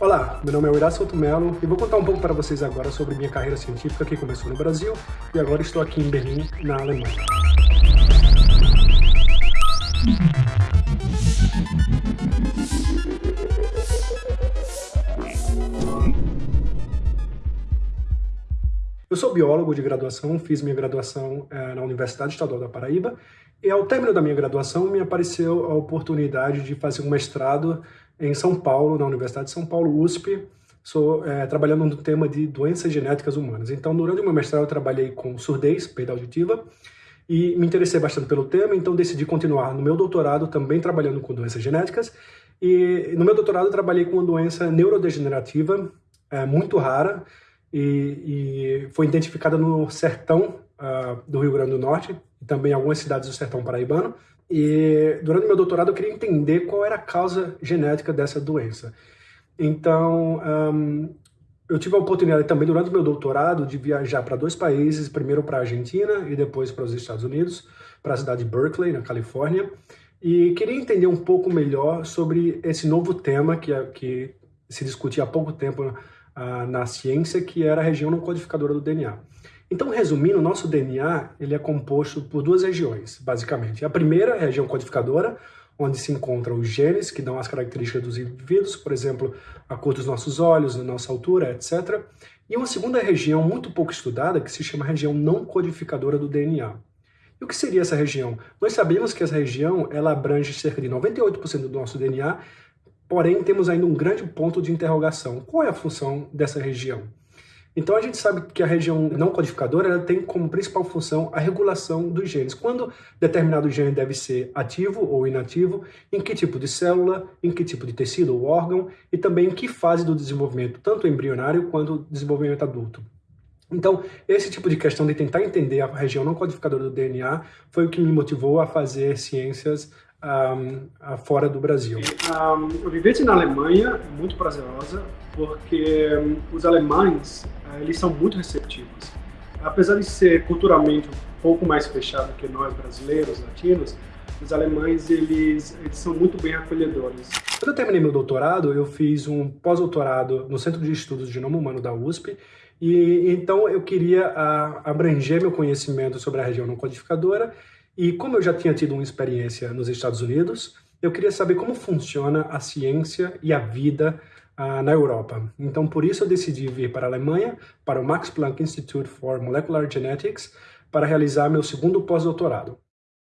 Olá, meu nome é Horácio Melo e vou contar um pouco para vocês agora sobre minha carreira científica que começou no Brasil e agora estou aqui em Berlim, na Alemanha. Eu sou biólogo de graduação, fiz minha graduação eh, na Universidade Estadual da Paraíba e ao término da minha graduação me apareceu a oportunidade de fazer um mestrado em São Paulo, na Universidade de São Paulo, USP, sou é, trabalhando no tema de doenças genéticas humanas. Então, durante o meu mestrado, eu trabalhei com surdez, perda auditiva, e me interessei bastante pelo tema, então decidi continuar no meu doutorado também trabalhando com doenças genéticas. E no meu doutorado, trabalhei com uma doença neurodegenerativa é, muito rara e, e, foi identificada no sertão uh, do Rio Grande do Norte e também em algumas cidades do sertão paraibano. E durante meu doutorado eu queria entender qual era a causa genética dessa doença. Então, um, eu tive a oportunidade também durante meu doutorado de viajar para dois países, primeiro para a Argentina e depois para os Estados Unidos, para a cidade de Berkeley, na Califórnia, e queria entender um pouco melhor sobre esse novo tema que, é, que se discutia há pouco tempo uh, na ciência, que era a região não codificadora do DNA. Então, resumindo, nosso DNA ele é composto por duas regiões, basicamente. A primeira é a região codificadora, onde se encontram os genes que dão as características dos indivíduos, por exemplo, a cor dos nossos olhos, a nossa altura, etc. E uma segunda região muito pouco estudada, que se chama região não codificadora do DNA. E o que seria essa região? Nós sabemos que essa região ela abrange cerca de 98% do nosso DNA, porém temos ainda um grande ponto de interrogação. Qual é a função dessa região? Então a gente sabe que a região não codificadora tem como principal função a regulação dos genes. Quando determinado gene deve ser ativo ou inativo, em que tipo de célula, em que tipo de tecido ou órgão e também em que fase do desenvolvimento, tanto embrionário quanto desenvolvimento adulto. Então, esse tipo de questão de tentar entender a região não codificadora do DNA foi o que me motivou a fazer ciências um, fora do Brasil. Um, a vivência na Alemanha é muito prazerosa porque um, os alemães uh, eles são muito receptivos. Apesar de ser culturalmente um pouco mais fechado que nós brasileiros, latinos, os alemães eles, eles são muito bem acolhedores. Quando eu terminei meu doutorado, eu fiz um pós-doutorado no Centro de Estudos de Genoma Humano da USP e então eu queria uh, abranger meu conhecimento sobre a região não codificadora e como eu já tinha tido uma experiência nos Estados Unidos, eu queria saber como funciona a ciência e a vida uh, na Europa. Então, por isso eu decidi vir para a Alemanha, para o Max Planck Institute for Molecular Genetics, para realizar meu segundo pós-doutorado.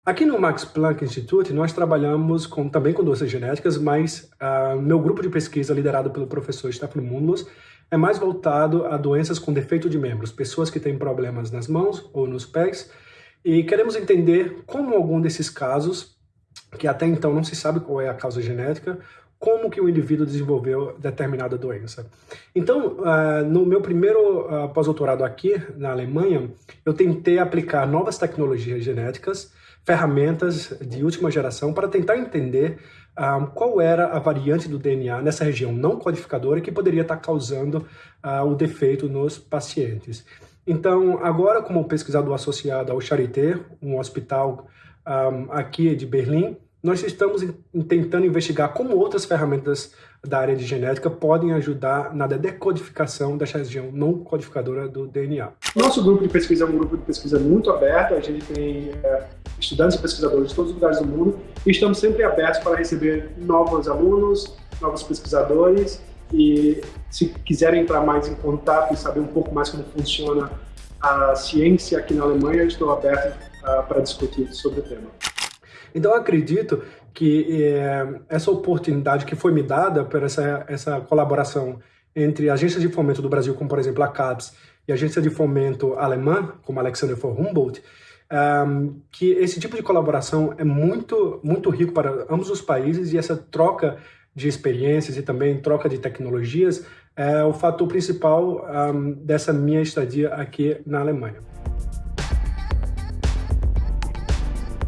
Aqui no Max Planck Institute, nós trabalhamos com, também com doenças genéticas, mas uh, meu grupo de pesquisa, liderado pelo professor Stefano Mundlos, é mais voltado a doenças com defeito de membros, pessoas que têm problemas nas mãos ou nos pés, e queremos entender como algum desses casos, que até então não se sabe qual é a causa genética, como que o indivíduo desenvolveu determinada doença. Então, uh, no meu primeiro uh, pós-doutorado aqui na Alemanha, eu tentei aplicar novas tecnologias genéticas, ferramentas de última geração para tentar entender uh, qual era a variante do DNA nessa região não codificadora que poderia estar causando o defeito nos pacientes. Então, agora, como pesquisador associado ao Charité, um hospital um, aqui de Berlim, nós estamos tentando investigar como outras ferramentas da área de genética podem ajudar na decodificação dessa região não codificadora do DNA. Nosso grupo de pesquisa é um grupo de pesquisa muito aberto, a gente tem é, estudantes e pesquisadores de todos os lugares do mundo e estamos sempre abertos para receber novos alunos, novos pesquisadores e se quiserem entrar mais em contato e saber um pouco mais como funciona a ciência aqui na Alemanha, estou aberto uh, para discutir sobre o tema. Então, acredito que eh, essa oportunidade que foi me dada por essa, essa colaboração entre agências de fomento do Brasil, como por exemplo a CAPES, e agência de fomento alemã, como Alexander von Humboldt, um, que esse tipo de colaboração é muito, muito rico para ambos os países e essa troca de experiências e também troca de tecnologias é o fator principal um, dessa minha estadia aqui na Alemanha.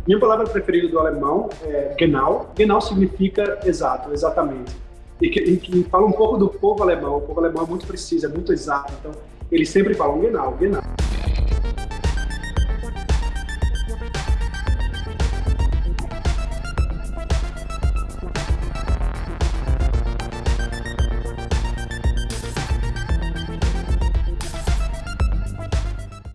Minha palavra preferida do alemão é genau. Genau significa exato, exatamente. E que, e que fala um pouco do povo alemão. O povo alemão é muito preciso, é muito exato. Então, eles sempre falam genau, genau.